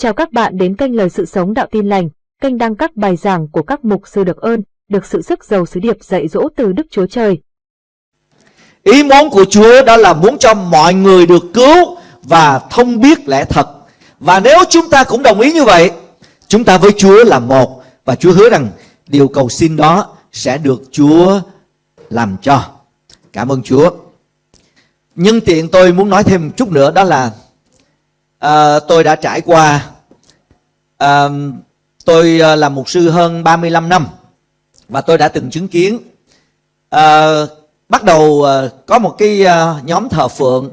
Chào các bạn đến kênh Lời Sự Sống Đạo Tin Lành, kênh đăng các bài giảng của các mục sư được ơn, được sự sức giàu sứ điệp dạy dỗ từ Đức Chúa Trời. Ý muốn của Chúa đó là muốn cho mọi người được cứu và thông biết lẽ thật. Và nếu chúng ta cũng đồng ý như vậy, chúng ta với Chúa là một và Chúa hứa rằng điều cầu xin đó sẽ được Chúa làm cho. Cảm ơn Chúa. Nhưng tiện tôi muốn nói thêm một chút nữa đó là à, tôi đã trải qua à, tôi làm là mục sư hơn 35 năm và tôi đã từng chứng kiến à, bắt đầu à, có một cái à, nhóm thờ phượng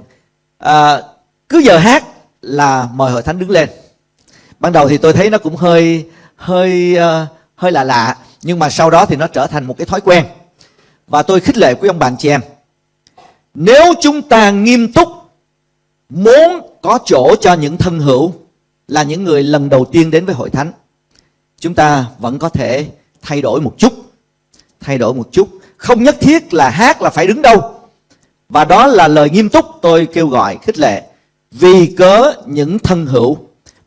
à, cứ giờ hát là mời hội thánh đứng lên. Ban đầu thì tôi thấy nó cũng hơi hơi uh, hơi lạ lạ nhưng mà sau đó thì nó trở thành một cái thói quen. Và tôi khích lệ quý ông bạn chị em nếu chúng ta nghiêm túc muốn có chỗ cho những thân hữu là những người lần đầu tiên đến với hội thánh. Chúng ta vẫn có thể thay đổi một chút, thay đổi một chút. Không nhất thiết là hát là phải đứng đâu. Và đó là lời nghiêm túc tôi kêu gọi khích lệ. Vì cớ những thân hữu,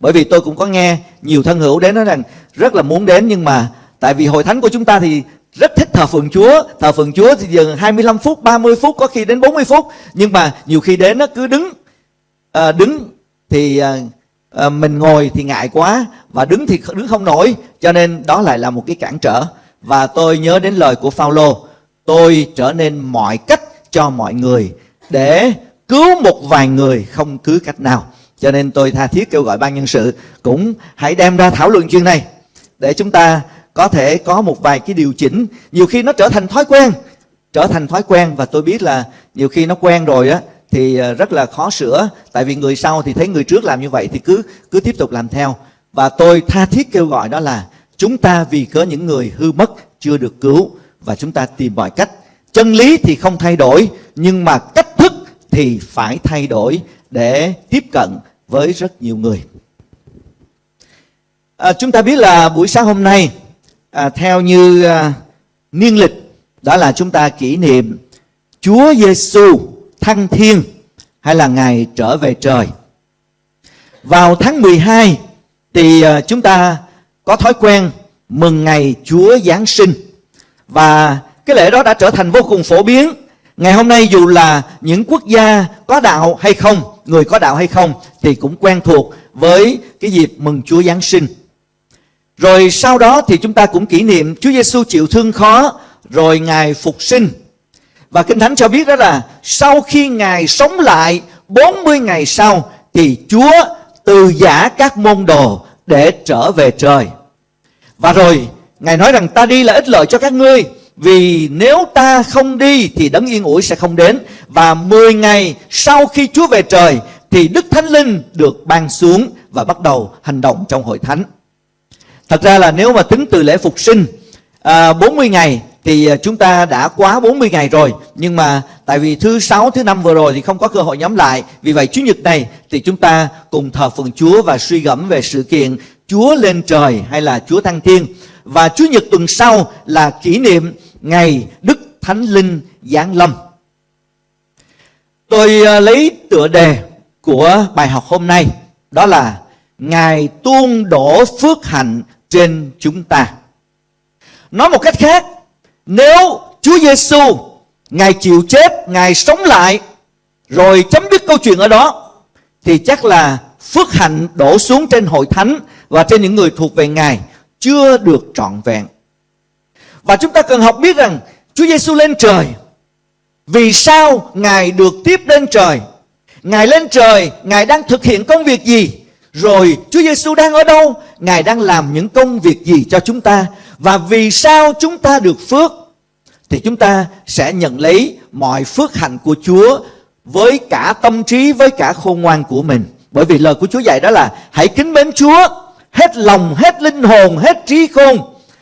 bởi vì tôi cũng có nghe nhiều thân hữu đến nói rằng rất là muốn đến nhưng mà tại vì hội thánh của chúng ta thì rất thích thờ phượng Chúa. Thờ phượng Chúa thì dừng 25 phút 30 phút, có khi đến 40 phút. Nhưng mà nhiều khi đến nó cứ đứng à, đứng thì à, à, mình ngồi thì ngại quá và đứng thì đứng không nổi cho nên đó lại là một cái cản trở. Và tôi nhớ đến lời của Phaolô tôi trở nên mọi cách cho mọi người để cứu một vài người không cứ cách nào. Cho nên tôi tha thiết kêu gọi ban nhân sự cũng hãy đem ra thảo luận chuyện này để chúng ta có thể có một vài cái điều chỉnh. Nhiều khi nó trở thành thói quen trở thành thói quen và tôi biết là nhiều khi nó quen rồi á thì ờ, rất là khó sửa. Tại vì người sau thì thấy người trước làm như vậy thì cứ cứ tiếp tục làm theo. Và tôi tha thiết kêu gọi đó là chúng ta vì có những người hư mất chưa được cứu và chúng ta tìm mọi cách. Chân lý thì không thay đổi nhưng mà cách thức thì phải thay đổi để tiếp cận với rất nhiều người. À, chúng ta biết là buổi sáng hôm nay à, theo như à, niên lịch đó là chúng ta kỷ niệm Chúa Giêsu thăng thiên hay là ngày trở về trời. Vào tháng 12 thì ờ, chúng ta có thói quen mừng ngày Chúa Giáng sinh và cái lễ đó đã trở thành vô cùng phổ biến. Ngày hôm nay dù là những quốc gia có đạo hay không, người có đạo hay không thì cũng quen thuộc với cái dịp mừng Chúa Giáng sinh. Rồi sau đó thì chúng ta cũng kỷ niệm Chúa Giêsu chịu thương khó rồi Ngài phục sinh. Và Kinh Thánh cho biết đó là sau khi Ngài sống lại 40 ngày sau thì Chúa từ giả các môn đồ để trở về trời. Và rồi Ngài nói rằng ta đi là ích lợi cho các ngươi vì nếu ta không đi thì đấng yên ủi sẽ không đến. Và 10 ngày sau khi Chúa về trời thì Đức Thánh Linh được ban xuống và bắt đầu hành động trong hội thánh. Thật ra là nếu mà tính từ lễ phục sinh à, 40 ngày thì à, chúng ta đã quá 40 ngày rồi nhưng mà tại vì thứ sáu thứ năm vừa rồi thì không có cơ hội nhóm lại vì vậy chủ nhật này thì chúng ta cùng thờ phượng Chúa và suy gẫm về sự kiện Chúa lên trời hay là Chúa thăng thiên và chủ nhật tuần sau là kỷ niệm ngày Đức Thánh Linh giáng lâm. Tôi à, lấy tựa đề của bài học hôm nay đó là Ngài tuôn đổ phước hạnh trên chúng ta. Nói một cách khác, nếu Chúa Giêsu Ngài chịu chết, Ngài sống lại rồi chấm dứt câu chuyện ở đó thì chắc là phước hạnh đổ xuống trên hội thánh và trên những người thuộc về Ngài chưa được trọn vẹn. Và chúng ta cần học biết rằng Chúa Giêsu lên trời. Vì sao Ngài được tiếp lên trời? Ngài lên trời, Ngài đang thực hiện công việc gì? Rồi Chúa Giêsu đang ở đâu? Ngài đang làm những công việc gì cho chúng ta? Và vì sao chúng ta được phước? Thì chúng ta sẽ nhận lấy mọi phước hạnh của Chúa với cả tâm trí, với cả khôn ngoan của mình. Bởi vì lời của Chúa dạy đó là hãy kính mến Chúa hết lòng, hết linh hồn, hết trí khôn.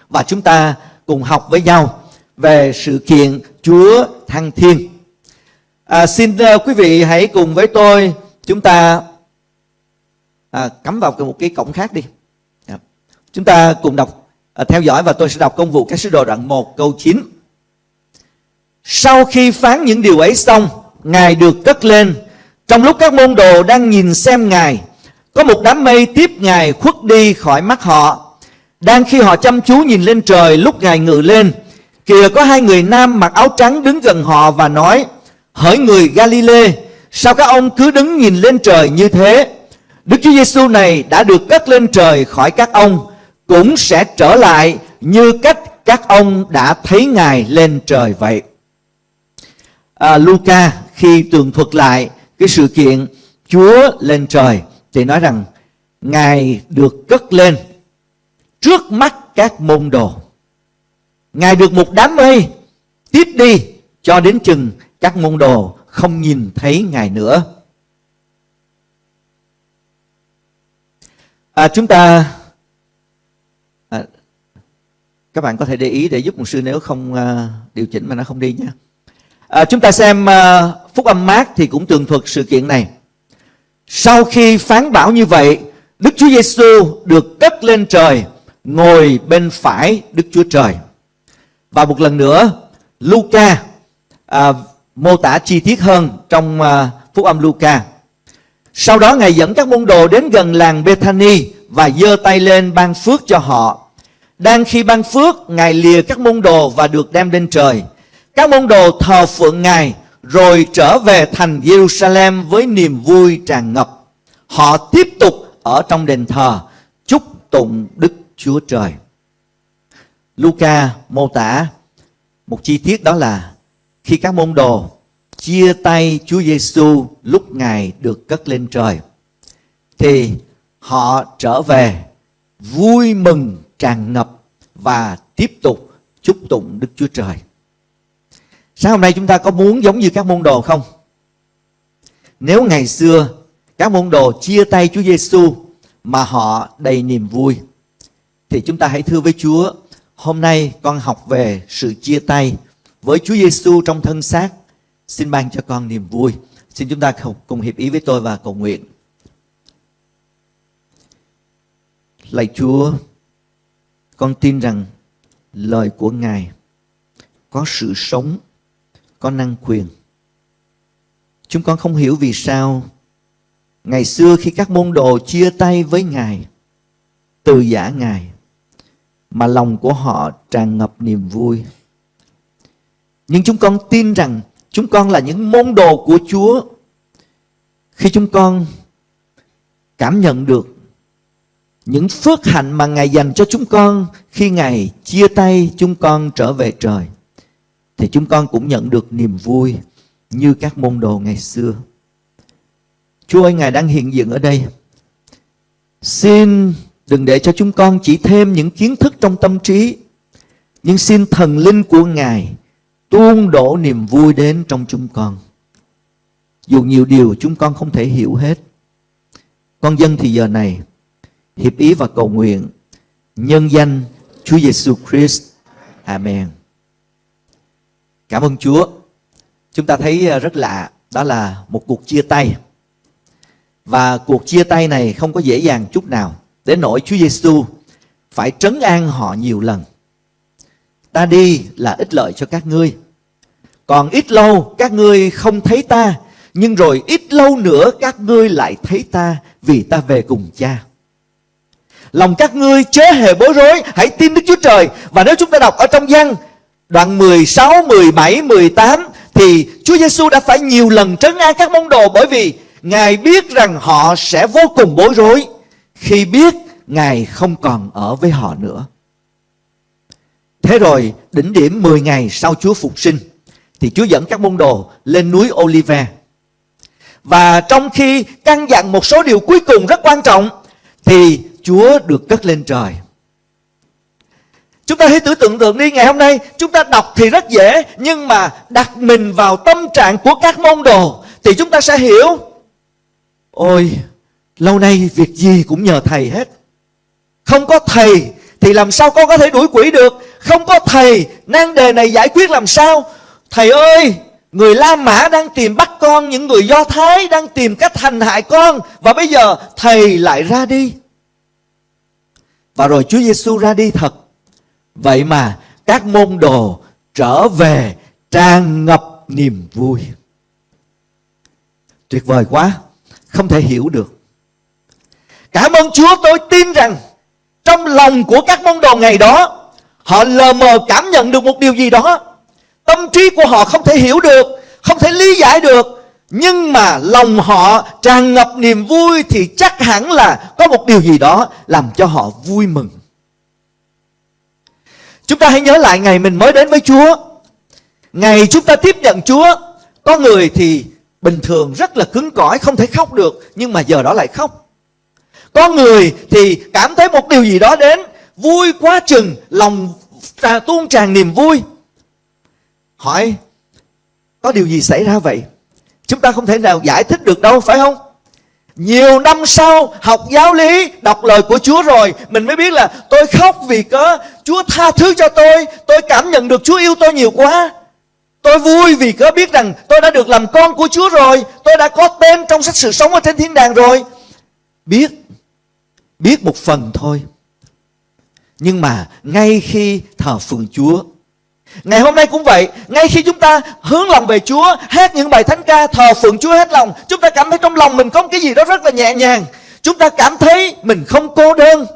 Và chúng ta cùng học với nhau về sự kiện Chúa Thăng Thiên. À, xin uh, quý vị hãy cùng với tôi chúng ta à, cắm vào một cái cổng khác đi dạ. chúng ta cùng đọc à, theo dõi và tôi sẽ đọc công vụ các sứ đồ đoạn 1 câu 9 sau khi phán những điều ấy xong ngài được cất lên trong lúc các môn đồ đang nhìn xem ngài Có một đám mây tiếp Ngài khuất đi khỏi mắt họ. Đang khi họ chăm chú nhìn lên trời lúc Ngài ngự lên, kìa có hai người nam mặc áo trắng đứng gần họ và nói, Hỡi người Galilee, sao các ông cứ đứng nhìn lên trời như thế? Đức Chúa Giêsu này đã được cất lên trời khỏi các ông, cũng sẽ trở lại như cách các ông đã thấy Ngài lên trời vậy. À, Luca khi tường thuật lại cái sự kiện Chúa lên trời thì nói rằng Ngài được cất lên trước mắt các môn đồ. Ngài được một đám mây tiếp đi cho đến chừng các môn đồ không nhìn thấy Ngài nữa. À, chúng ta à, các bạn có thể để ý để giúp một sư nếu không à, điều chỉnh mà nó không đi nha. À, chúng ta xem à, phúc âm mát thì cũng tường thuật sự kiện này. Sau khi phán bảo như vậy, Đức Chúa Giêsu được cất lên trời, ngồi bên phải Đức Chúa Trời. Và một lần nữa, Luca à, mô tả chi tiết hơn trong à, phúc âm Luca. Sau đó Ngài dẫn các môn đồ đến gần làng Bethany và giơ tay lên ban phước cho họ. Đang khi ban phước, Ngài lìa các môn đồ và được đem lên trời. Các môn đồ thờ phượng Ngài rồi trở về thành Jerusalem với niềm vui tràn ngập. Họ tiếp tục ở trong đền thờ, chúc tụng Đức Chúa Trời. Luca mô tả một chi tiết đó là khi các môn đồ chia tay Chúa Giêsu lúc Ngài được cất lên trời, thì họ trở về vui mừng tràn ngập và tiếp tục chúc tụng Đức Chúa Trời. Sáng hôm nay chúng ta có muốn giống như các môn đồ không? Nếu ngày xưa các môn đồ chia tay Chúa Giêsu mà họ đầy niềm vui thì chúng ta hãy thưa với Chúa, hôm nay con học về sự chia tay với Chúa Giêsu trong thân xác. Xin ban cho con niềm vui. Xin chúng ta cùng hiệp ý với tôi và cầu nguyện. Lạy Chúa, con tin rằng lời của Ngài có sự sống có năng quyền. Chúng con không hiểu vì sao ngày xưa khi các môn đồ chia tay với Ngài, từ giả Ngài, mà lòng của họ tràn ngập niềm vui. Nhưng chúng con tin rằng chúng con là những môn đồ của Chúa. Khi chúng con cảm nhận được những phước hạnh mà Ngài dành cho chúng con khi Ngài chia tay chúng con trở về trời thì chúng con cũng nhận được niềm vui như các môn đồ ngày xưa. Chúa ơi, Ngài đang hiện diện ở đây. Xin đừng để cho chúng con chỉ thêm những kiến thức trong tâm trí, nhưng xin thần linh của Ngài tuôn đổ niềm vui đến trong chúng con. Dù nhiều điều chúng con không thể hiểu hết. Con dân thì giờ này hiệp ý và cầu nguyện nhân danh Chúa Giêsu Christ. Amen. Cảm ơn Chúa. Chúng ta thấy à, rất lạ, đó là một cuộc chia tay. Và cuộc chia tay này không có dễ dàng chút nào. Đến nỗi Chúa Giêsu phải trấn an họ nhiều lần. Ta đi là ích lợi cho các ngươi. Còn ít lâu các ngươi không thấy ta, nhưng rồi ít lâu nữa các ngươi lại thấy ta vì ta về cùng cha. Lòng các ngươi chớ hề bối rối, hãy tin Đức Chúa Trời. Và nếu chúng ta đọc ở trong văn Đoạn 16, 17, 18 thì Chúa Giêsu đã phải nhiều lần trấn an các môn đồ bởi vì Ngài biết rằng họ sẽ vô cùng bối rối khi biết Ngài không còn ở với họ nữa. Thế rồi đỉnh điểm 10 ngày sau Chúa phục sinh thì Chúa dẫn các môn đồ lên núi Olive. Và trong khi căn dặn một số điều cuối cùng rất quan trọng thì Chúa được cất lên trời. Chúng ta hãy tưởng tượng tượng đi, ngày hôm nay Chúng ta đọc thì rất dễ, Nhưng mà đặt mình vào tâm trạng của các môn đồ Thì chúng ta sẽ hiểu. Ôi, Lâu nay việc gì cũng nhờ thầy hết. Không có thầy Thì làm sao con có thể đuổi quỷ được? Không có thầy, nan đề này giải quyết làm sao? Thầy ơi, Người La Mã đang tìm bắt con, Những người Do Thái đang tìm cách hành hại con, Và bây giờ thầy lại ra đi. Và rồi Chúa Giêsu ra đi thật. Vậy mà các môn đồ trở về tràn ngập niềm vui. Tuyệt vời quá, không thể hiểu được. Cảm ơn Chúa tôi tin rằng trong lòng của các môn đồ ngày đó họ lờ mờ cảm nhận được một điều gì đó. Tâm trí của họ không thể hiểu được, không thể lý giải được. Nhưng mà lòng họ tràn ngập niềm vui thì chắc hẳn là có một điều gì đó làm cho họ vui mừng. Chúng ta hãy nhớ lại ngày mình mới đến với Chúa. Ngày chúng ta tiếp nhận Chúa, có người thì bình thường rất là cứng cỏi, không thể khóc được, nhưng mà giờ đó lại khóc. Có người thì cảm thấy một điều gì đó đến, vui quá chừng, lòng trà, tuôn tràn niềm vui. Hỏi, có điều gì xảy ra vậy? Chúng ta không thể nào giải thích được đâu, phải không? Nhiều năm sau, học giáo lý, Đọc lời của Chúa rồi, Mình mới biết là tôi khóc vì cớ Chúa tha thứ cho tôi Tôi cảm nhận được Chúa yêu tôi nhiều quá. Tôi vui vì cớ biết rằng tôi đã được làm con của Chúa rồi, Tôi đã có tên trong sách sự sống ở trên thiên đàng rồi. Biết Biết một phần thôi. Nhưng mà ngay khi thờ phượng Chúa Ngày hôm nay cũng vậy, Ngay khi chúng ta hướng lòng về Chúa, Hát những bài thánh ca, thờ phượng Chúa hết lòng, Chúng ta cảm thấy trong lòng mình có cái gì đó rất là nhẹ nhàng. Chúng ta cảm thấy mình không cô đơn,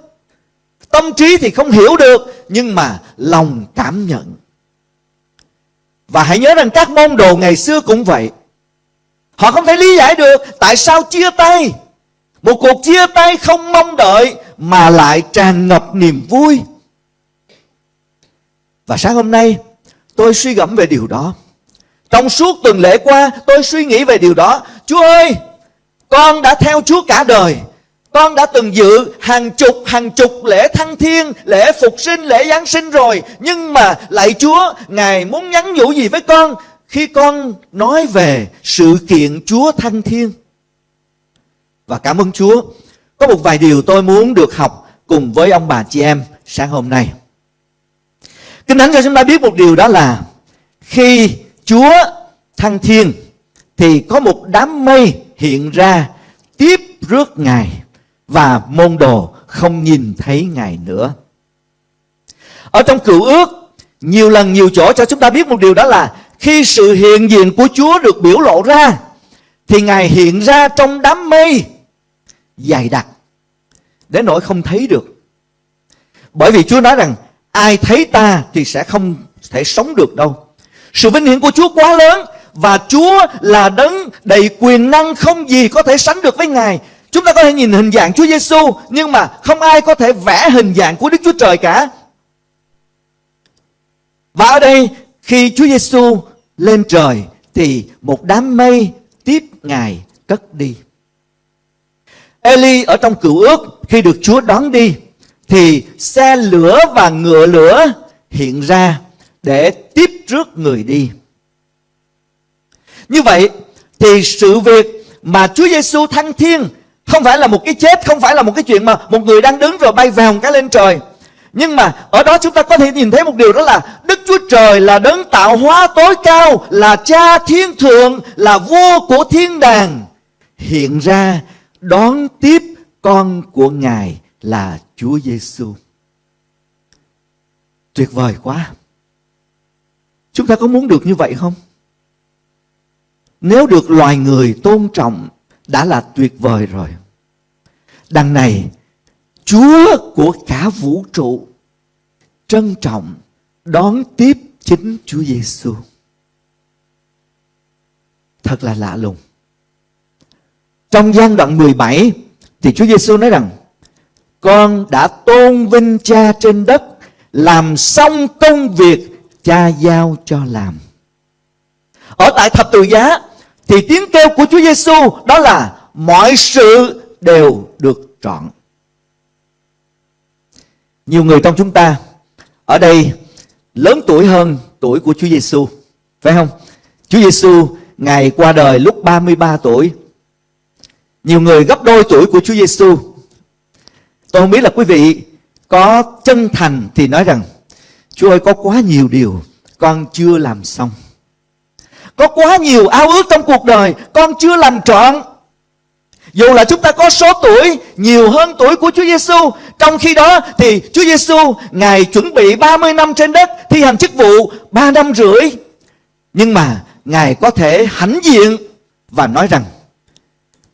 Tâm trí thì không hiểu được, Nhưng mà lòng cảm nhận. Và hãy nhớ rằng các môn đồ ngày xưa cũng vậy. Họ không thể lý giải được Tại sao chia tay. Một cuộc chia tay không mong đợi Mà lại tràn ngập niềm vui. Và sáng hôm nay Tôi suy gẫm về điều đó. Trong suốt tuần lễ qua tôi suy nghĩ về điều đó. Chúa ơi, con đã theo Chúa cả đời. Con đã từng dự hàng chục hàng chục lễ thăng thiên, lễ phục sinh, lễ Giáng sinh rồi. Nhưng mà lại Chúa, Ngài muốn nhắn nhủ gì với con khi con nói về sự kiện Chúa thăng thiên? Và cảm ơn Chúa. Có một vài điều tôi muốn được học cùng với ông bà chị em sáng hôm nay. Kinh Thánh cho chúng ta biết một điều đó là khi Chúa thăng thiên thì có một đám mây hiện ra tiếp rước Ngài và môn đồ không nhìn thấy Ngài nữa. Ở trong cựu ước, nhiều lần nhiều chỗ cho chúng ta biết một điều đó là khi sự hiện diện của Chúa được biểu lộ ra thì Ngài hiện ra trong đám mây dày đặc đến nỗi không thấy được. Bởi vì Chúa nói rằng ai thấy ta thì sẽ không thể sống được đâu. Sự vinh hiển của Chúa quá lớn và Chúa là đấng đầy quyền năng không gì có thể sánh được với Ngài. Chúng ta có thể nhìn hình dạng Chúa Giêsu nhưng mà không ai có thể vẽ hình dạng của Đức Chúa Trời cả. Và ở đây, khi Chúa Giêsu lên trời thì một đám mây tiếp Ngài cất đi. Eli ở trong cựu ước, khi được Chúa đón đi thì xe lửa và ngựa lửa hiện ra để tiếp rước người đi. Như vậy thì sự việc mà Chúa Giêsu thăng thiên không phải là một cái chết, không phải là một cái chuyện mà một người đang đứng rồi bay vào cái lên trời. Nhưng mà ở đó chúng ta có thể nhìn thấy một điều đó là Đức Chúa Trời là đấng tạo hóa tối cao, là cha thiên thượng, là vua của thiên đàng. Hiện ra đón tiếp con của Ngài là Chúa Giêsu. Tuyệt vời quá. Chúng ta có muốn được như vậy không? Nếu được loài người tôn trọng đã là tuyệt vời rồi. Đằng này, Chúa của cả vũ trụ trân trọng đón tiếp chính Chúa Giêsu. Thật là lạ lùng. Trong gian đoạn 17 thì Chúa Giêsu nói rằng con đã tôn vinh cha trên đất, làm xong công việc cha giao cho làm. Ở tại thập tự giá, thì tiếng kêu của Chúa Giêsu đó là mọi sự đều được trọn. Nhiều người trong chúng ta ở đây lớn tuổi hơn tuổi của Chúa Giêsu phải không? Chúa Giêsu ngày qua đời lúc 33 tuổi. Nhiều người gấp đôi tuổi của Chúa Giêsu Tôi không biết là quý vị có chân thành thì nói rằng Chúa ơi có quá nhiều điều con chưa làm xong. Có quá nhiều ao ước trong cuộc đời con chưa làm trọn. Dù là chúng ta có số tuổi nhiều hơn tuổi của Chúa Giêsu, trong khi đó thì Chúa Giêsu ngài chuẩn bị 30 năm trên đất thi hành chức vụ 3 năm rưỡi. Nhưng mà ngài có thể hãnh diện và nói rằng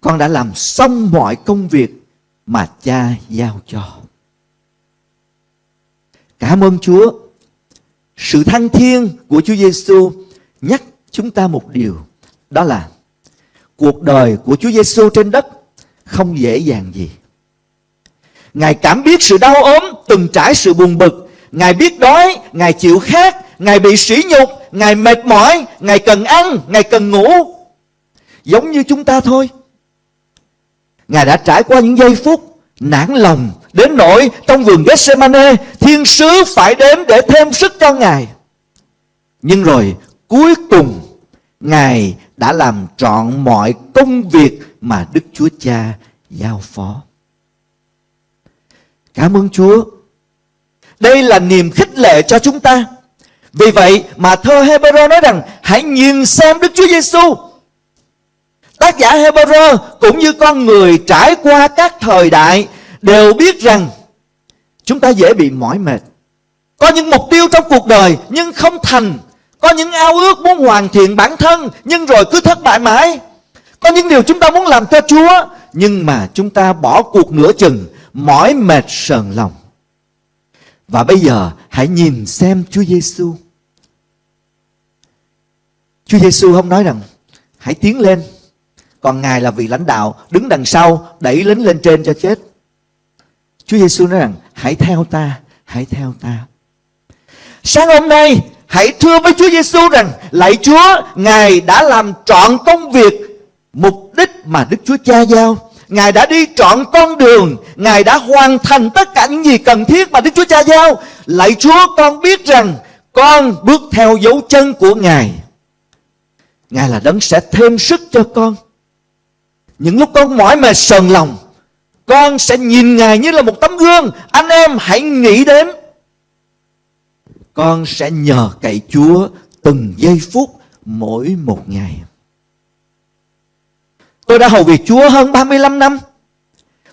con đã làm xong mọi công việc mà cha giao cho. Cảm ơn Chúa. Sự thăng thiên của Chúa Giêsu nhắc chúng ta một điều, đó là cuộc đời của Chúa Giêsu trên đất không dễ dàng gì. Ngài cảm biết sự đau ốm, từng trải sự buồn bực. Ngài biết đói, Ngài chịu khát, Ngài bị sỉ nhục, Ngài mệt mỏi, Ngài cần ăn, Ngài cần ngủ. Giống như chúng ta thôi. Ngài đã trải qua những giây phút nản lòng đến nỗi trong vườn Gethsemane, thiên sứ phải đến để thêm sức cho Ngài. Nhưng rồi, cuối cùng, Ngài đã làm trọn mọi công việc mà Đức Chúa Cha giao phó. Cảm ơn Chúa. Đây là niềm khích lệ cho chúng ta. Vì vậy mà thơ Hebrew nói rằng, hãy nhìn xem Đức Chúa Giêsu. Tác giả Hebrew cũng như con người trải qua các thời đại đều biết rằng chúng ta dễ bị mỏi mệt. Có những mục tiêu trong cuộc đời nhưng không thành. Có những ao ước muốn hoàn thiện bản thân nhưng rồi cứ thất bại mãi. Có những điều chúng ta muốn làm cho Chúa nhưng mà chúng ta bỏ cuộc nửa chừng, mỏi mệt sờn lòng. Và bây giờ hãy nhìn xem Chúa Giêsu. Chúa Giêsu không nói rằng hãy tiến lên. Còn Ngài là vị lãnh đạo đứng đằng sau đẩy lính lên trên cho chết. Chúa Giêsu nói rằng hãy theo ta, hãy theo ta. Sáng hôm nay hãy thưa với Chúa Giêsu rằng lạy Chúa, Ngài đã làm trọn công việc mục đích mà Đức Chúa Cha giao. Ngài đã đi trọn con đường Ngài đã hoàn thành tất cả những gì cần thiết mà Đức Chúa Cha giao Lạy Chúa con biết rằng Con bước theo dấu chân của Ngài Ngài là đấng sẽ thêm sức cho con những lúc con mỏi mệt sờn lòng Con sẽ nhìn Ngài như là một tấm gương Anh em hãy nghĩ đến Con sẽ nhờ cậy Chúa từng giây phút mỗi một ngày Tôi đã hầu việc Chúa hơn 35 năm.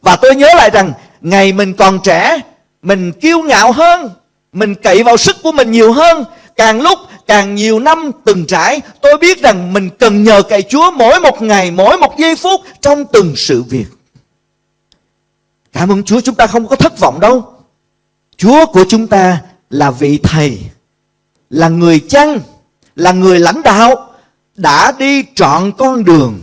Và tôi nhớ lại rằng ngày mình còn trẻ, mình kiêu ngạo hơn, mình cậy vào sức của mình nhiều hơn. Càng lúc càng nhiều năm từng trải, tôi biết rằng mình cần nhờ cậy Chúa mỗi một ngày, mỗi một giây phút trong từng sự việc. Cảm ơn Chúa chúng ta không có thất vọng đâu. Chúa của chúng ta là vị thầy, là người chăn, là người lãnh đạo, đã đi trọn con đường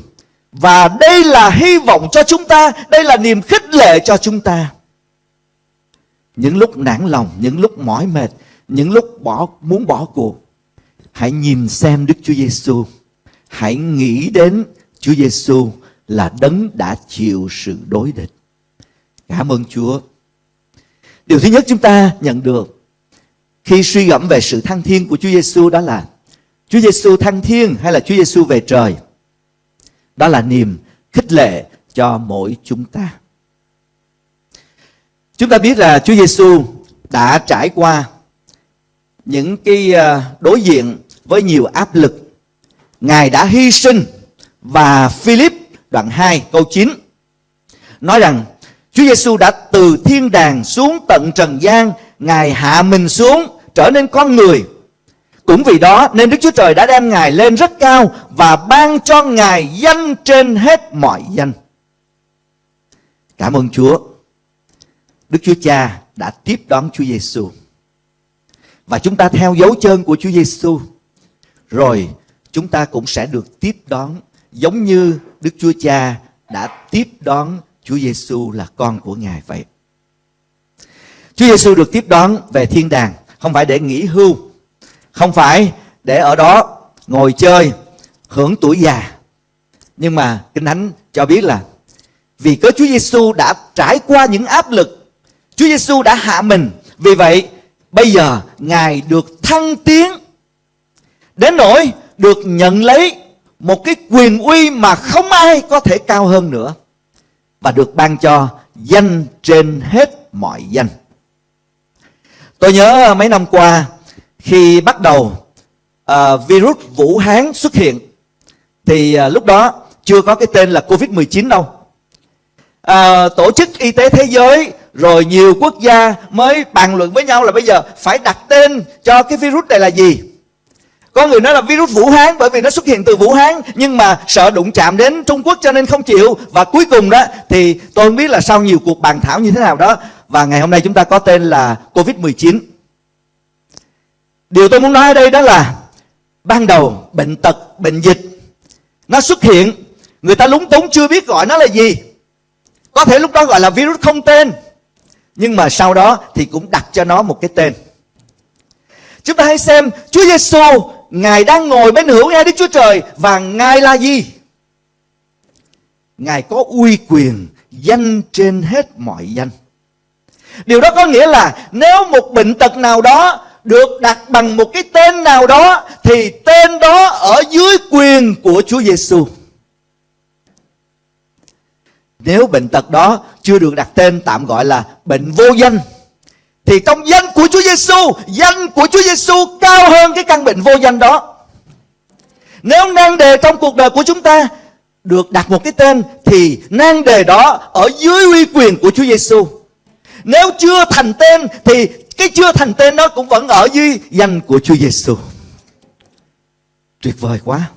và đây là hy vọng cho chúng ta, đây là niềm khích lệ cho chúng ta. Những lúc nản lòng, những lúc mỏi mệt, những lúc bỏ muốn bỏ cuộc, hãy nhìn xem Đức Chúa Giêsu. Hãy nghĩ đến Chúa Giêsu là đấng đã chịu sự đối địch. Cảm ơn Chúa. Điều thứ nhất chúng ta nhận được khi suy gẫm về sự thăng thiên của Chúa Giêsu đó là Chúa Giêsu thăng thiên hay là Chúa Giêsu về trời? Đó là niềm khích lệ cho mỗi chúng ta. Chúng ta biết là Chúa Giêsu đã trải qua những cái à, đối diện với nhiều áp lực. Ngài đã hy sinh và Philip đoạn 2 câu 9 nói rằng Chúa Giêsu đã từ thiên đàng xuống tận trần gian, Ngài hạ mình xuống trở nên con người cũng vì đó nên Đức Chúa Trời đã đem Ngài lên rất cao và ban cho Ngài danh trên hết mọi danh. Cảm ơn Chúa. Đức Chúa Cha đã tiếp đón Chúa Giêsu. Và chúng ta theo dấu chân của Chúa Giêsu. Rồi, chúng ta cũng sẽ được tiếp đón giống như Đức Chúa Cha đã tiếp đón Chúa Giêsu là con của Ngài vậy. Chúa Giêsu được tiếp đón về thiên đàng không phải để nghỉ hưu không phải để ở đó ngồi chơi, hưởng tuổi già nhưng mà kinh thánh cho biết là vì cớ Chúa Giêsu đã trải qua những áp lực, Chúa Giêsu đã hạ mình vì vậy bây giờ ngài được thăng tiến đến nỗi được nhận lấy một cái quyền uy mà không ai có thể cao hơn nữa và được ban cho danh trên hết mọi danh tôi nhớ ờ, mấy năm qua khi bắt đầu uh, virus Vũ Hán xuất hiện thì uh, lúc đó chưa có cái tên là Covid-19 đâu. Uh, tổ chức y tế thế giới rồi nhiều quốc gia mới bàn luận với nhau là bây giờ phải đặt tên cho cái virus này là gì. có người nói là virus Vũ Hán bởi vì nó xuất hiện từ Vũ Hán nhưng mà sợ đụng chạm đến Trung Quốc cho nên không chịu và cuối cùng đó thì tôi không biết là sau nhiều cuộc bàn thảo như thế nào đó và ngày hôm nay chúng ta có tên là Covid-19. Điều tôi muốn nói ở đây đó là ban đầu bệnh tật, bệnh dịch nó xuất hiện người ta lúng túng chưa biết gọi nó là gì. Có thể lúc đó gọi là virus không tên nhưng mà sau đó thì cũng đặt cho nó một cái tên. Chúng ta hãy xem, Chúa Giêsu Ngài đang ngồi bên hữu ngay Đức Chúa Trời Và Ngài là gì? Ngài có uy quyền Danh trên hết mọi danh Điều đó có nghĩa là Nếu một bệnh tật nào đó Được đặt bằng một cái tên nào đó, Thì tên đó ở dưới quyền của Chúa Giêsu. Nếu bệnh tật đó chưa được đặt tên tạm gọi là bệnh vô danh thì trong danh của Chúa Giêsu, danh của Chúa Giêsu cao hơn cái căn bệnh vô danh đó. Nếu nan đề trong cuộc đời của chúng ta được đặt một cái tên thì nan đề đó ở dưới uy quyền của Chúa Giêsu. Nếu chưa thành tên thì cái chưa thành tên đó cũng vẫn ở dưới danh của Chúa Giêsu. Tuyệt vời quá.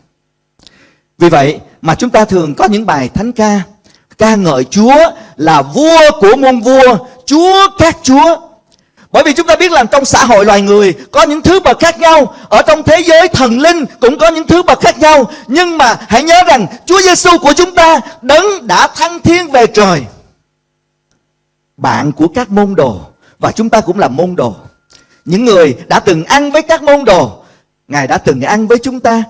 Vì vậy mà chúng ta thường có những bài thánh ca ca ngợi Chúa là vua của muôn vua, Chúa các chúa. Bởi vì chúng ta biết là trong xã hội loài người có những thứ bậc khác nhau. Ở trong thế giới thần linh cũng có những thứ bậc khác nhau. Nhưng mà hãy nhớ rằng Chúa Giêsu của chúng ta đấng đã thăng thiên về trời. Bạn của các môn đồ và chúng ta cũng là môn đồ. Những người đã từng ăn với các môn đồ, Ngài đã từng ăn với chúng ta.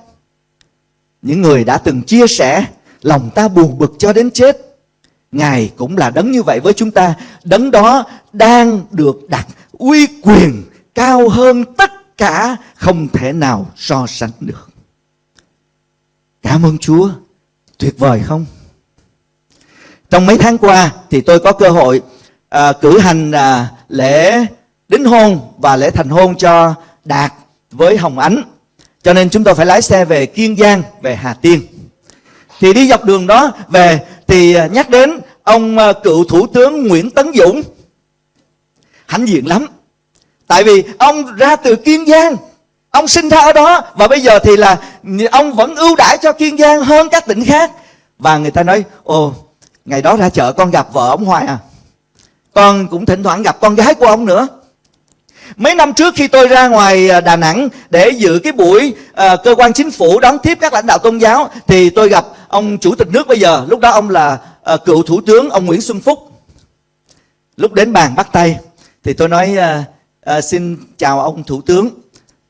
Những người đã từng chia sẻ lòng ta buồn bực cho đến chết. Ngài cũng là đấng như vậy với chúng ta. Đấng đó đang được đặt uy quyền cao hơn tất cả không thể nào so sánh được. Cảm ơn Chúa. Tuyệt vời không? Trong mấy tháng qua thì tôi có cơ hội à, cử hành à, lễ đính hôn và lễ thành hôn cho Đạt với Hồng Ánh. Cho nên chúng tôi phải lái xe về Kiên Giang, về Hà Tiên. Thì đi dọc đường đó về thì à, nhắc đến ông à, cựu thủ tướng Nguyễn Tấn Dũng. Hãnh diện lắm. Tại vì ông ra từ kiên giang ông sinh ra ở đó và bây giờ thì là ông vẫn ưu đãi cho kiên giang hơn các tỉnh khác. Và người ta nói ồ ngày đó ra chợ con gặp vợ ông hoài à? Con cũng thỉnh thoảng gặp con gái của ông nữa. Mấy năm trước khi tôi ra ngoài à, Đà Nẵng để dự cái buổi uh, cơ quan chính phủ đón tiếp các lãnh đạo tôn giáo thì tôi gặp ông chủ tịch nước bây giờ, lúc đó ông là uh, cựu thủ tướng ông Nguyễn Xuân Phúc. Lúc đến bàn bắt tay thì tôi nói uh, à, xin chào ông thủ tướng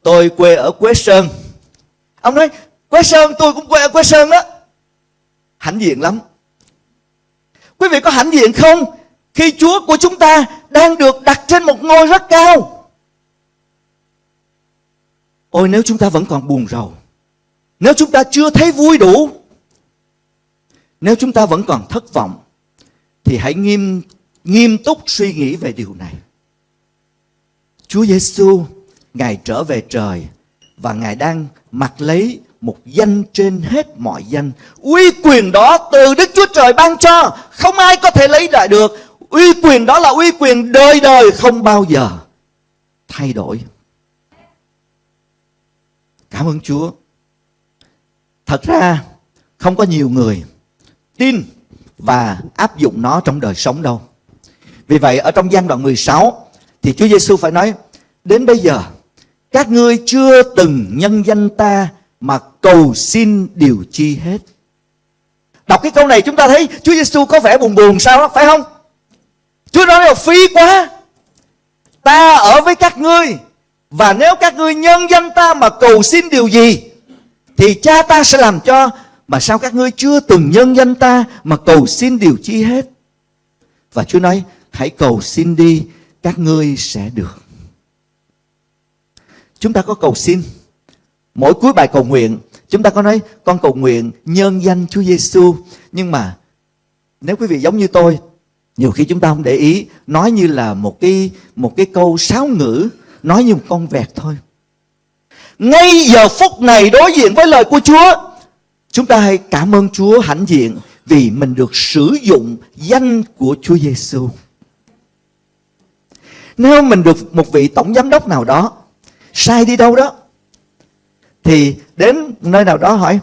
tôi quê ở quế sơn. Ông nói quế sơn tôi cũng quê ở quế sơn đó. Hãnh diện lắm. Quý vị có hãnh diện không? Khi chúa của chúng ta đang được đặt trên một ngôi rất cao. Ôi nếu chúng ta vẫn còn buồn rầu nếu chúng ta chưa thấy vui đủ nếu chúng ta vẫn còn thất vọng thì hãy nghiêm nghiêm túc suy nghĩ về điều này Chúa Giêsu Ngài trở về trời và Ngài đang mặc lấy một danh trên hết mọi danh. Uy quyền đó từ Đức Chúa Trời ban cho, không ai có thể lấy lại được. Uy quyền đó là uy quyền đời đời không bao giờ thay đổi. Cảm ơn Chúa. Thật ra không có nhiều người tin và áp dụng nó trong đời sống đâu. Vì vậy ở trong gian đoạn 16 thì Chúa Giêsu phải nói đến bây giờ các ngươi chưa từng nhân danh ta mà cầu xin điều chi hết. Đọc cái câu này chúng ta thấy Chúa Giêsu có vẻ buồn buồn sao đó, phải không? Chúa nói là phí quá. Ta ở với các ngươi và nếu các ngươi nhân danh ta mà cầu xin điều gì thì cha ta sẽ làm cho mà sao các ngươi chưa từng nhân danh ta mà cầu xin điều chi hết. Và Chúa nói hãy cầu xin đi các ngươi sẽ được. Chúng ta có cầu xin. Mỗi cuối bài cầu nguyện, chúng ta có nói con cầu nguyện nhân danh Chúa Giêsu. Nhưng mà nếu quý vị giống như tôi, nhiều khi chúng ta không để ý, nói như là một cái một cái câu sáo ngữ, nói như một con vẹt thôi. Ngay giờ phút này đối diện với lời của Chúa, chúng ta hãy cảm ơn Chúa hãnh diện vì mình được sử dụng danh của Chúa Giêsu. Nếu mình được một vị tổng giám đốc nào đó sai đi đâu đó, thì đến nơi nào đó hỏi,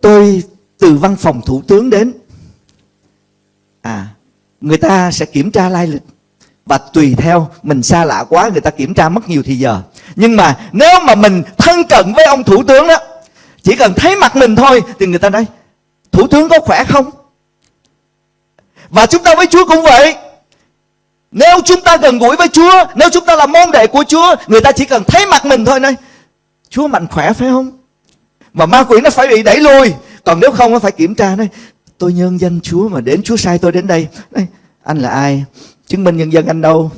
tôi từ văn phòng thủ tướng đến à người ta sẽ kiểm tra lai lịch và tùy theo mình xa lạ quá, người ta kiểm tra mất nhiều thì giờ nhưng mà nếu mà mình thân cận với ông thủ tướng đó chỉ cần thấy mặt mình thôi thì người ta nói thủ tướng có khỏe không? Và chúng ta với chúa cũng vậy. Nếu chúng ta gần gũi với chúa nếu chúng ta là môn đệ của chúa người ta chỉ cần thấy mặt mình thôi nói chúa mạnh khỏe phải không? Mà ma quỷ nó phải bị đẩy lùi. Còn nếu không nó phải kiểm tra nói tôi nhân danh chúa mà đến chúa sai tôi đến đây. Nói, anh là ai? Chứng minh nhân dân anh đâu?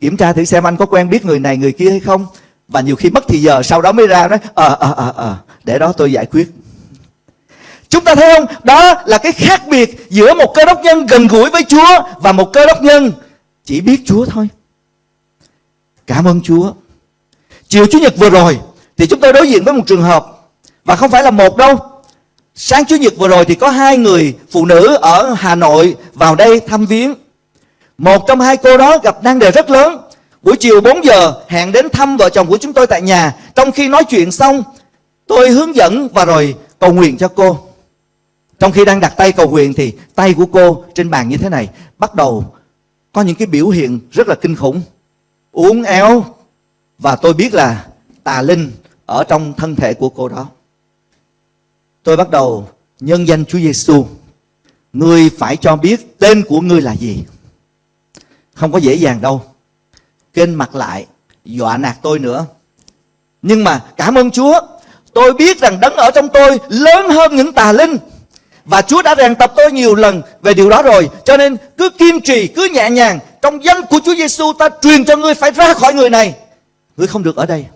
Kiểm tra thử xem anh có quen biết người này người kia hay không? Và nhiều khi mất thì giờ sau đó mới ra nói ờ ờ ờ ờ để đó tôi giải quyết. Chúng ta thấy không? Đó là cái khác biệt giữa một cơ đốc nhân gần gũi với chúa và một cơ đốc nhân chỉ biết chúa thôi. Cảm ơn chúa. Chiều chủ nhật vừa rồi thì chúng tôi đối diện với một trường hợp và không phải là một đâu. Sáng chủ nhật vừa rồi thì có hai người phụ nữ ở hà nội vào đây thăm viếng. Một trong hai cô đó gặp nan đề rất lớn. Buổi chiều 4 giờ hẹn đến thăm vợ chồng của chúng tôi tại nhà. Trong khi nói chuyện xong Tôi hướng dẫn và rồi cầu nguyện cho cô. Trong khi đang đặt tay cầu nguyện thì tay của cô trên bàn như thế này. Bắt đầu có những cái biểu hiện rất là kinh khủng. Uốn éo. Và tôi biết là tà linh ở trong thân thể của cô đó. Tôi bắt đầu nhân danh Chúa Giêsu Ngươi phải cho biết tên của ngươi là gì. Không có dễ dàng đâu. Kênh mặt lại dọa nạt tôi nữa. Nhưng mà cảm ơn Chúa tôi biết rằng đấng ở trong tôi lớn hơn những tà linh. Và Chúa đã rèn tập tôi nhiều lần về điều đó rồi. Cho nên cứ kiên trì, cứ nhẹ nhàng. Trong danh của Chúa Giêsu ta truyền cho ngươi phải ra khỏi người này. Ngươi không được ở đây.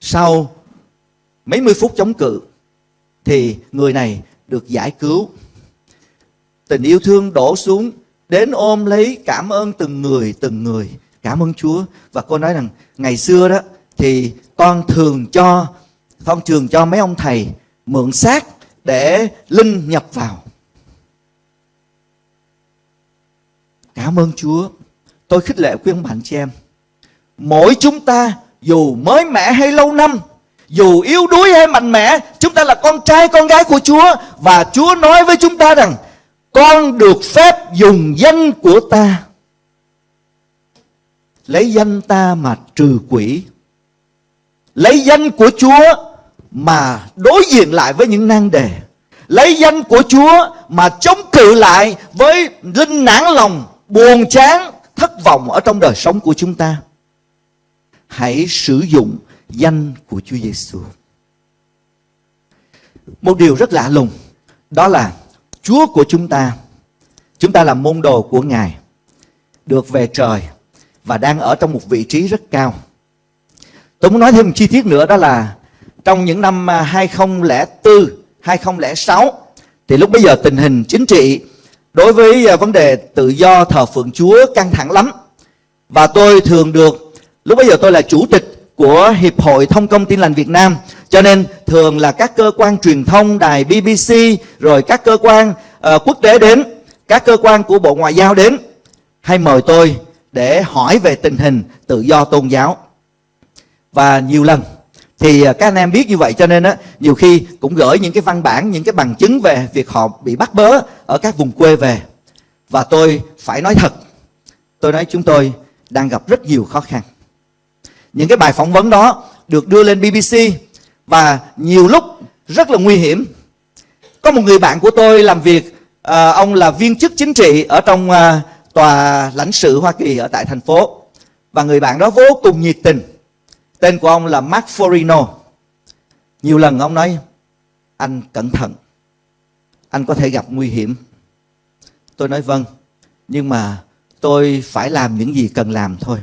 Sau mấy mươi phút chống cự, thì người này được giải cứu. Tình yêu thương đổ xuống, đến ôm lấy cảm ơn từng người từng người. Cảm ơn Chúa. Và cô nói rằng, ngày xưa đó, thì con thường cho phong trường cho mấy ông thầy mượn xác để linh nhập vào. Cảm ơn Chúa. Tôi khích lệ khuyên bạn chị em, mỗi chúng ta dù mới mẻ hay lâu năm, dù yếu đuối hay mạnh mẽ, chúng ta là con trai, con gái của Chúa và Chúa nói với chúng ta rằng, con được phép dùng danh của ta. Lấy danh ta mà trừ quỷ. Lấy danh của chúa mà đối diện lại với những nan đề lấy danh của chúa mà chống cự lại với linh nản lòng buồn chán thất vọng ở trong đời sống của chúng ta hãy sử dụng danh của Chúa Giêsu. Một điều rất lạ lùng đó là Chúa của chúng ta, chúng ta là môn đồ của Ngài, được về trời và đang ở trong một vị trí rất cao. Tôi muốn nói thêm một chi tiết nữa đó là trong những năm à, 2004, 2006 thì lúc bây giờ tình hình chính trị đối với à, vấn đề tự do thờ phượng Chúa căng thẳng lắm. Và tôi thường được lúc bây giờ tôi là chủ tịch của Hiệp hội Thông công Tin lành Việt Nam cho nên thường là các cơ quan truyền thông đài BBC rồi các cơ quan uh, quốc tế đến các cơ quan của Bộ Ngoại giao đến hay mời tôi để hỏi về tình hình tự do tôn giáo và nhiều lần thì à, các anh em biết như vậy cho nên á nhiều khi cũng gửi những cái văn bản những cái bằng chứng về việc họ bị bắt bớ ở các vùng quê về. Và tôi phải nói thật tôi nói chúng tôi đang gặp rất nhiều khó khăn. Những cái bài phỏng vấn đó được đưa lên BBC và nhiều lúc rất là nguy hiểm. Có một người bạn của tôi làm việc à, ông là viên chức chính trị ở trong à, tòa lãnh sự Hoa Kỳ ở tại thành phố. Và người bạn đó vô cùng nhiệt tình tên của ông là Mark Forino. Nhiều lần ông nói, anh cẩn thận, anh có thể gặp nguy hiểm. Tôi nói vâng nhưng mà tôi phải làm những gì cần làm thôi.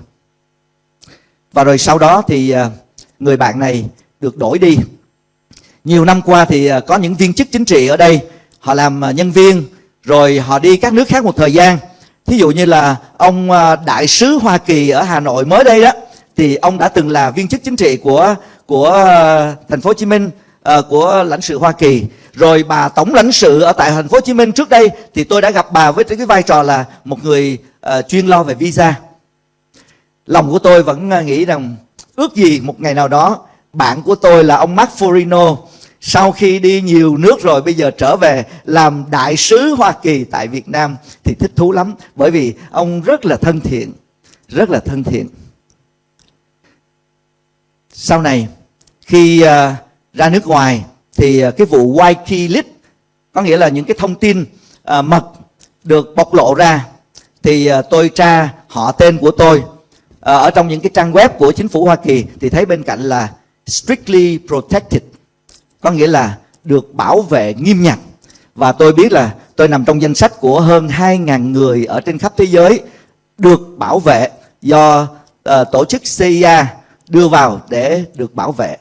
Và rồi sau đó thì ờ, người bạn này được đổi đi. Nhiều năm qua thì ờ, có những viên chức chính trị ở đây, họ làm ờ, nhân viên, rồi họ đi các nước khác một thời gian. Thí dụ như là ông đại sứ Hoa Kỳ ở Hà Nội mới đây đó thì ông đã từng là viên chức chính trị của của ờ, thành phố Hồ Chí Minh uh, của lãnh sự Hoa Kỳ. Rồi bà tổng lãnh sự ở tại thành phố Hồ Chí Minh trước đây thì tôi đã gặp bà với cái vai trò là một người uh, chuyên lo về visa. Lòng của tôi vẫn nghĩ rằng ước gì một ngày nào đó bạn của tôi là ông Mark Forino sau khi đi nhiều nước rồi bây giờ trở về làm đại sứ Hoa Kỳ tại Việt Nam thì thích thú lắm. Bởi vì ông rất là thân thiện, rất là thân thiện. Sau này khi uh, ra nước ngoài thì uh, cái vụ Wikileaks có nghĩa là những cái thông tin uh, mật được bộc lộ ra thì uh, tôi tra họ tên của tôi. Uh, ở trong những cái trang web của chính phủ Hoa Kỳ thì thấy bên cạnh là strictly protected có nghĩa là được bảo vệ nghiêm ngặt. Và tôi biết là tôi nằm trong danh sách của hơn 2.000 người ở trên khắp thế giới được bảo vệ do uh, tổ chức CIA đưa vào để được bảo vệ.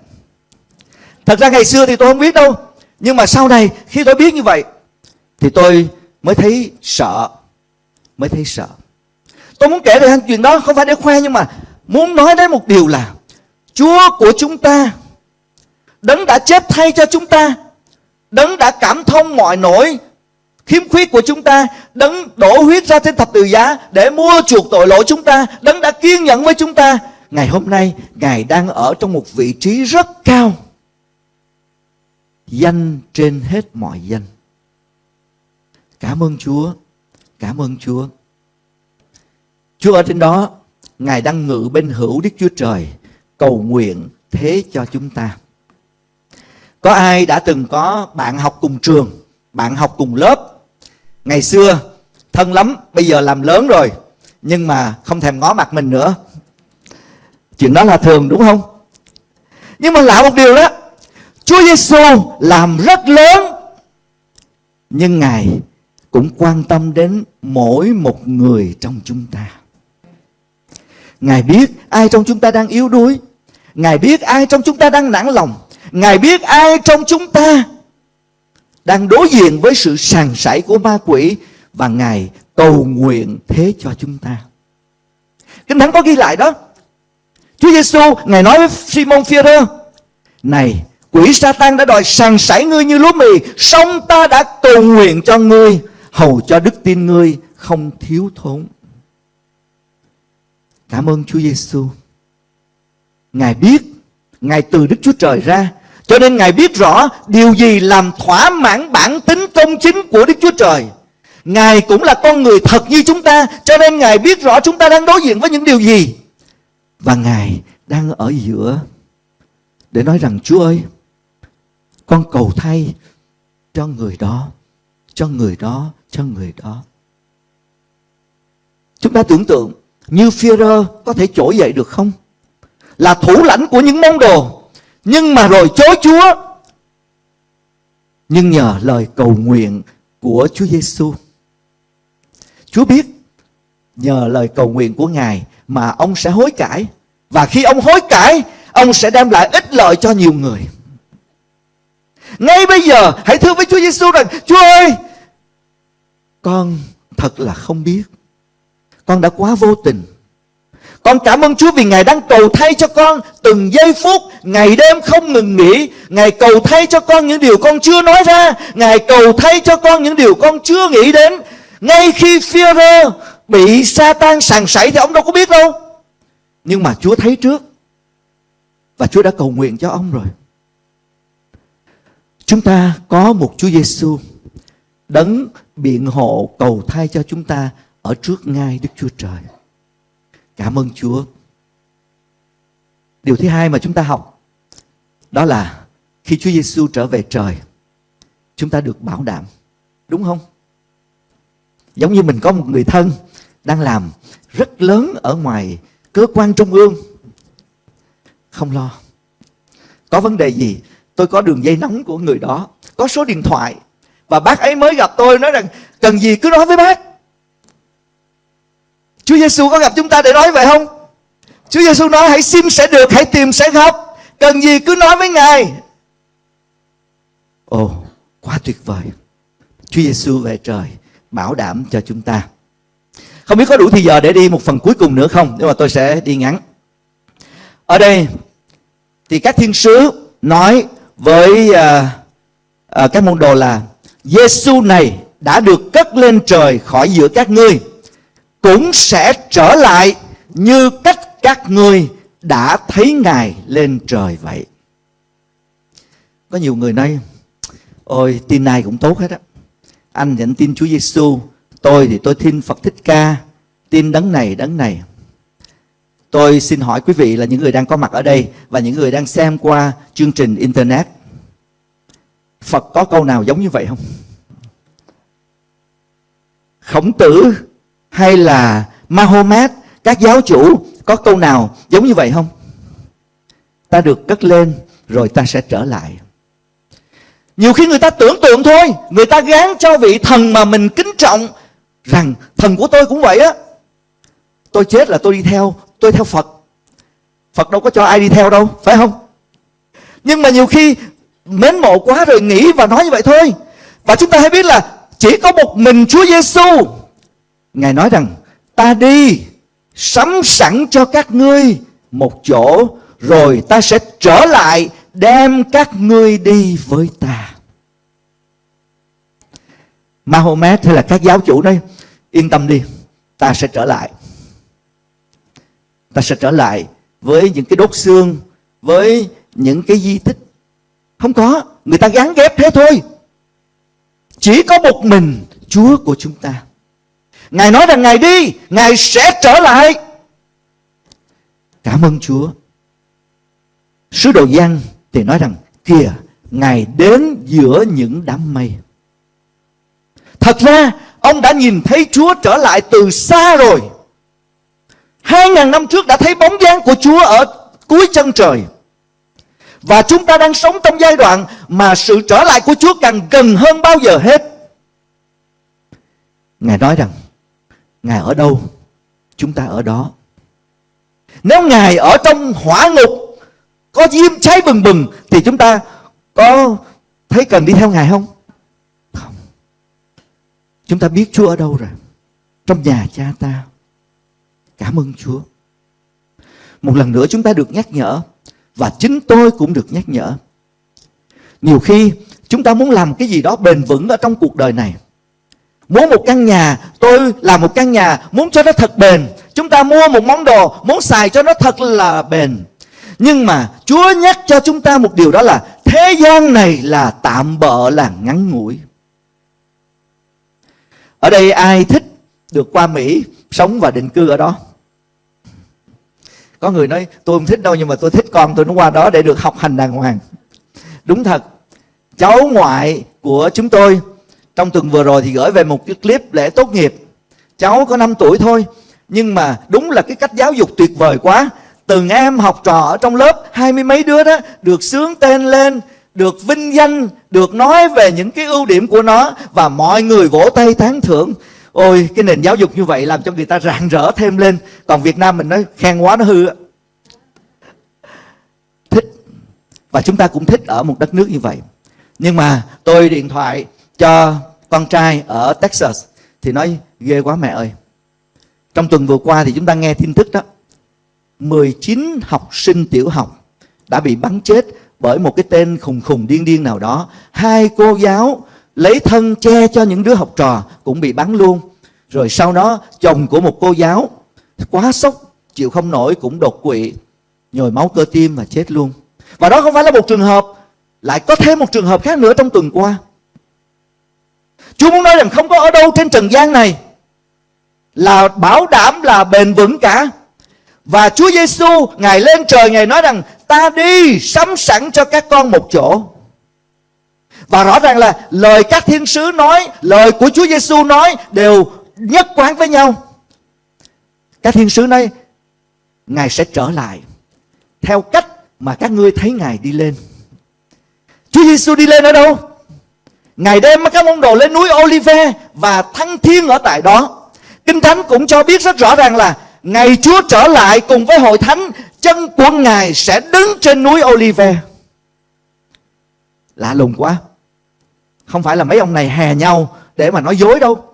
Thật ra ngày xưa thì tôi không biết đâu, nhưng mà sau này khi tôi biết như vậy thì tôi mới thấy sợ, mới thấy sợ. Tôi muốn kể về chuyện đó không phải để khoe nhưng mà muốn nói đến một điều là Chúa của chúng ta Đấng đã chết thay cho chúng ta Đấng đã cảm thông mọi nỗi khiếm khuyết của chúng ta Đấng đổ huyết ra trên thập tự giá Để mua chuộc tội lỗi chúng ta Đấng đã kiên nhẫn với chúng ta Ngày hôm nay, Ngài đang ở trong một vị trí rất cao. Danh trên hết mọi danh. Cảm ơn Chúa. Cảm ơn Chúa. Chúa ở trên đó, Ngài đang ngự bên hữu Đức Chúa Trời, Cầu nguyện thế cho chúng ta. Có ai đã từng có bạn học cùng trường, bạn học cùng lớp? Ngày xưa, thân lắm, bây giờ làm lớn rồi, nhưng mà không thèm ngó mặt mình nữa chuyện đó là thường, đúng không nhưng mà lạ một điều đó, Chúa Giêsu làm rất lớn, nhưng ngài cũng quan tâm đến mỗi một người trong chúng ta ngài biết ai trong chúng ta đang yếu đuối, ngài biết ai trong chúng ta đang nản lòng, Ngài biết ai trong chúng ta đang đối diện với sự sàng sảy của ma quỷ, và Ngài cầu nguyện thế cho chúng ta. Kinh Thánh có ghi lại đó. Chúa Giêsu Ngài nói với Simon Peter này quỷ Satan đã đòi sàng sảy ngươi như lúa mì, song ta đã cầu nguyện cho ngươi, hầu cho đức tin ngươi không thiếu thốn. Cảm ơn Chúa Giêsu. Ngài biết Ngài từ Đức Chúa Trời ra cho nên Ngài biết rõ điều gì làm thỏa mãn bản tính công chính của Đức Chúa Trời. Ngài cũng là con người thật như chúng ta, cho nên Ngài biết rõ chúng ta đang đối diện với những điều gì. Và Ngài đang ở giữa để nói rằng Chúa ơi, con cầu thay cho người đó, cho người đó, cho người đó. Chúng ta tưởng tượng như Führer có thể trỗi dậy được không? Là thủ lãnh của những môn đồ nhưng mà rồi chối Chúa. Nhưng nhờ lời cầu nguyện của Chúa Giêsu, Chúa biết nhờ lời cầu nguyện của Ngài mà ông sẽ hối cải và khi ông hối cải, ông sẽ đem lại ích lợi cho nhiều người. Ngay bây giờ hãy thưa với Chúa Giêsu rằng Chúa ơi Con thật là không biết Con đã quá vô tình con cảm ơn Chúa vì Ngài đang cầu thay cho con từng giây phút, ngày đêm không ngừng nghỉ. Ngài cầu thay cho con những điều con chưa nói ra. Ngài cầu thay cho con những điều con chưa nghĩ đến. Ngay khi Führer bị Satan sàng sảy thì ông đâu có biết đâu. Nhưng mà Chúa thấy trước. Và Chúa đã cầu nguyện cho ông rồi. Chúng ta có một Chúa Giêsu đấng biện hộ cầu thay cho chúng ta ở trước ngai Đức Chúa Trời. Cảm ơn Chúa. Điều thứ hai mà chúng ta học đó là khi Chúa Giêsu trở về trời, chúng ta được bảo đảm. Đúng không? Giống như mình có một người thân đang làm rất lớn ở ngoài cơ quan trung ương. Không lo. Có vấn đề gì? Tôi có đường dây nóng của người đó, có số điện thoại và bác ấy mới gặp tôi nói rằng cần gì cứ nói với bác. Chúa Giêsu có gặp chúng ta để nói vậy không? Chúa Giêsu nói hãy xin sẽ được, hãy tìm sẽ gặp. Cần gì cứ nói với Ngài. Ồ, quá tuyệt vời. Chúa Giêsu về trời bảo đảm cho chúng ta. Không biết có đủ thì giờ để đi một phần cuối cùng nữa không? Nhưng mà tôi sẽ đi ngắn. Ở đây thì các thiên sứ nói với uh, uh, các môn đồ là Giêsu này đã được cất lên trời khỏi giữa các ngươi cũng sẽ trở lại như cách các ngươi đã thấy Ngài lên trời vậy. có nhiều người nói ôi tin này cũng tốt hết á anh thì anh tin Chúa Giêsu tôi thì tôi tin Phật Thích Ca, tin đấng này đấng này. Tôi xin hỏi quý vị là những người đang có mặt ở đây và những người đang xem qua chương trình internet, Phật có câu nào giống như vậy không? Khổng tử hay là Mahomet, các giáo chủ có câu nào giống như vậy không? Ta được cất lên rồi ta sẽ trở lại. Nhiều khi người ta tưởng tượng thôi, người ta gán cho vị thần mà mình kính trọng rằng thần của tôi cũng vậy á. Tôi chết là tôi đi theo, tôi theo phật. Phật đâu có cho ai đi theo đâu, phải không? Nhưng mà nhiều khi mến mộ quá rồi nghĩ và nói như vậy thôi. Và chúng ta hãy biết là chỉ có một mình Chúa Giêsu Ngài nói rằng, ta đi sắm sẵn cho các ngươi một chỗ, rồi ta sẽ trở lại đem các ngươi đi với ta. Mahomet hay là các giáo chủ nói yên tâm đi, ta sẽ trở lại. Ta sẽ trở lại với những cái đốt xương, với những cái di tích. Không có, người ta gắn ghép thế thôi. Chỉ có một mình Chúa của chúng ta. Ngài nói rằng Ngài đi, Ngài sẽ trở lại. Cảm ơn Chúa. Sứ đồ Giăng thì nói rằng kìa, Ngài đến giữa những đám mây. Thật ra, ông đã nhìn thấy Chúa trở lại từ xa rồi. Hai ngàn năm trước đã thấy bóng dáng của Chúa ở cuối chân trời. Và chúng ta đang sống trong giai đoạn mà sự trở lại của Chúa càng gần hơn bao giờ hết. Ngài nói rằng, Ngài ở đâu, chúng ta ở đó. Nếu Ngài ở trong hỏa ngục, có diêm cháy bừng bừng, thì chúng ta có thấy cần đi theo Ngài không? Không. Chúng ta biết Chúa ở đâu rồi. Trong nhà cha ta. Cảm ơn Chúa. Một lần nữa chúng ta được nhắc nhở và chính tôi cũng được nhắc nhở. Nhiều khi chúng ta muốn làm cái gì đó bền vững ở trong cuộc đời này. Muốn một căn nhà, tôi làm một căn nhà, muốn cho nó thật bền. Chúng ta mua một món đồ, muốn xài cho nó thật là bền. Nhưng mà Chúa nhắc cho chúng ta một điều đó là thế gian này là tạm bợ là ngắn ngủi. Ở đây ai thích được qua Mỹ sống và định cư ở đó? Có người nói tôi không thích đâu nhưng mà tôi thích con tôi nó qua đó để được học hành đàng hoàng. Đúng thật. Cháu ngoại của chúng tôi trong tuần vừa rồi thì gửi về một cái clip lễ tốt nghiệp. Cháu có 5 tuổi thôi. Nhưng mà đúng là cái cách giáo dục tuyệt vời quá. Từng em học trò ở trong lớp hai mươi mấy đứa đó được sướng tên lên, được vinh danh, được nói về những cái ưu điểm của nó và mọi người vỗ tay tán thưởng. Ôi cái nền giáo dục như vậy làm cho người ta rạng rỡ thêm lên. Còn Việt Nam mình nói khen quá nó hư Thích. Và chúng ta cũng thích ở một đất nước như vậy. Nhưng mà tôi điện thoại cho con trai ở Texas Thì nói ghê quá mẹ ơi. Trong tuần vừa qua thì chúng ta nghe tin tức đó. 19 học sinh tiểu học đã bị bắn chết bởi một cái tên khùng khùng điên điên nào đó. Hai cô giáo lấy thân che cho những đứa học trò cũng bị bắn luôn rồi sau đó, chồng của một cô giáo quá sốc, chịu không nổi cũng đột quỵ, nhồi máu cơ tim và chết luôn và đó không phải là một trường hợp, lại có thêm một trường hợp khác nữa trong tuần qua Chúa muốn nói rằng không có ở đâu trên trần gian này là bảo đảm là bền vững cả. Và Chúa Giêsu ngài lên trời ngài nói rằng ta đi sắm sẵn cho các con một chỗ. Và rõ ràng là lời các thiên sứ nói, lời của Chúa Giêsu nói đều nhất quán với nhau. Các thiên sứ nói Ngài sẽ trở lại theo cách mà các ngươi thấy Ngài đi lên. Chúa Giêsu đi lên ở đâu? Ngài đem các môn đồ lên núi Olive và thăng thiên ở tại đó. Kinh Thánh cũng cho biết rất rõ ràng là Ngày Chúa trở lại cùng với hội thánh Chân của Ngài sẽ đứng trên núi Olive Lạ lùng quá không phải là mấy ông này hè nhau để mà nói dối đâu.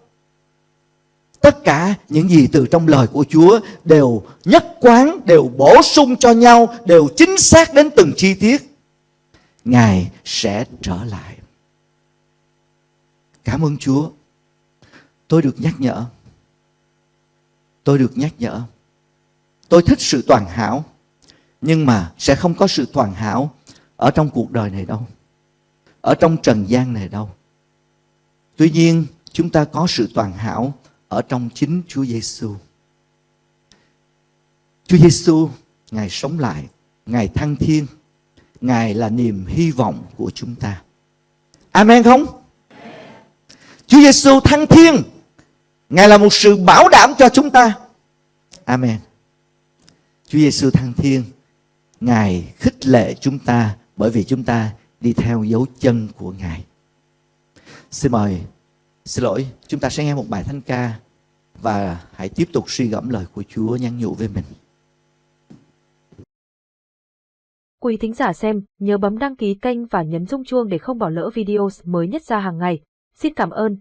Tất cả những gì từ trong lời của Chúa đều nhất quán, đều bổ sung cho nhau, đều chính xác đến từng chi tiết. Ngài sẽ trở lại. Cảm ơn Chúa. Tôi được nhắc nhở. Tôi được nhắc nhở. Tôi thích sự toàn hảo. Nhưng mà sẽ không có sự toàn hảo ở trong cuộc đời này đâu. ở trong trần gian này đâu. Tuy nhiên, chúng ta có sự toàn hảo ở trong chính Chúa Giêsu. Chúa Giêsu, Ngài sống lại, Ngài thăng thiên, Ngài là niềm hy vọng của chúng ta. Amen không? Chúa Giêsu thăng thiên, Ngài là một sự bảo đảm cho chúng ta. Amen. Chúa Giêsu thăng thiên, Ngài khích lệ chúng ta bởi vì chúng ta đi theo dấu chân của Ngài. Xin mời, xin lỗi, chúng ta sẽ nghe một bài thánh ca và hãy tiếp tục suy gẫm lời của Chúa nhắn nhủ với mình. Quý thính giả xem, nhớ bấm đăng ký kênh và nhấn rung chuông để không bỏ lỡ video mới nhất ra hàng ngày. Xin cảm ơn